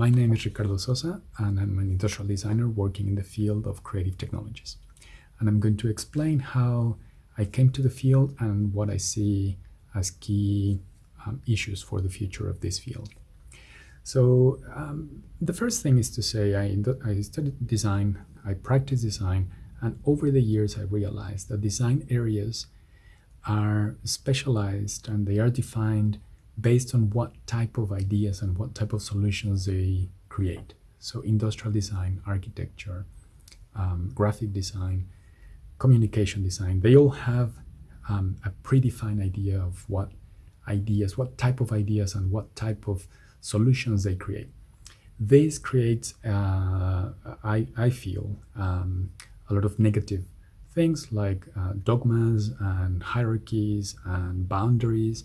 My name is Ricardo Sosa, and I'm an industrial designer working in the field of creative technologies. And I'm going to explain how I came to the field and what I see as key um, issues for the future of this field. So um, the first thing is to say I, I studied design, I practiced design, and over the years I realized that design areas are specialized and they are defined based on what type of ideas and what type of solutions they create. So industrial design, architecture, um, graphic design, communication design, they all have um, a predefined idea of what ideas, what type of ideas and what type of solutions they create. This creates, uh, I, I feel, um, a lot of negative things like uh, dogmas and hierarchies and boundaries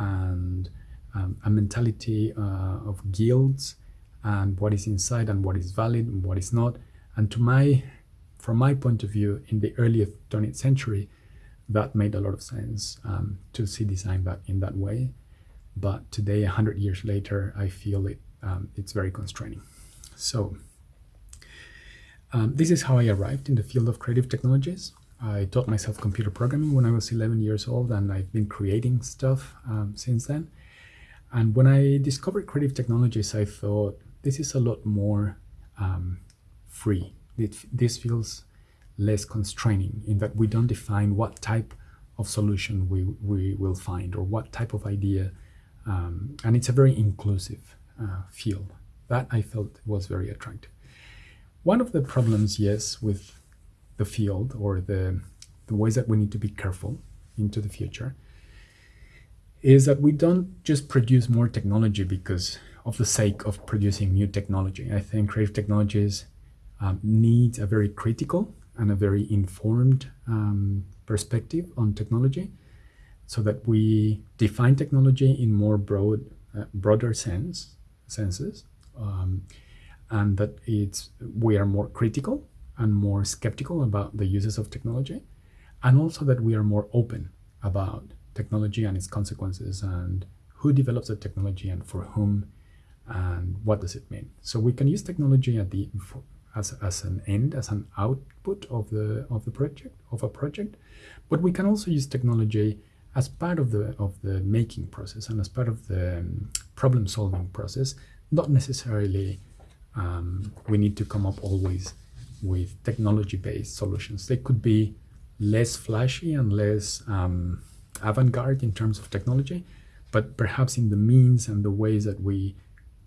and um, a mentality uh, of guilds and what is inside and what is valid and what is not. And to my, from my point of view, in the early 20th century, that made a lot of sense um, to see design that in that way. But today, 100 years later, I feel it um, it's very constraining. So um, this is how I arrived in the field of creative technologies. I taught myself computer programming when I was 11 years old, and I've been creating stuff um, since then. And when I discovered creative technologies, I thought this is a lot more um, free. It, this feels less constraining in that we don't define what type of solution we, we will find or what type of idea. Um, and it's a very inclusive uh, field. That I felt was very attractive. One of the problems, yes, with the field or the, the ways that we need to be careful into the future is that we don't just produce more technology because of the sake of producing new technology. I think creative technologies um, need a very critical and a very informed um, perspective on technology so that we define technology in more broad, uh, broader sense, senses um, and that it's we are more critical and more skeptical about the uses of technology, and also that we are more open about technology and its consequences and who develops the technology and for whom and what does it mean. So we can use technology at the as, as an end, as an output of the of the project of a project, but we can also use technology as part of the of the making process and as part of the um, problem solving process. Not necessarily um, we need to come up always with technology-based solutions. They could be less flashy and less um, avant-garde in terms of technology, but perhaps in the means and the ways that we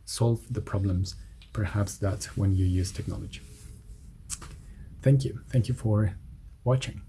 solve the problems, perhaps that's when you use technology. Thank you. Thank you for watching.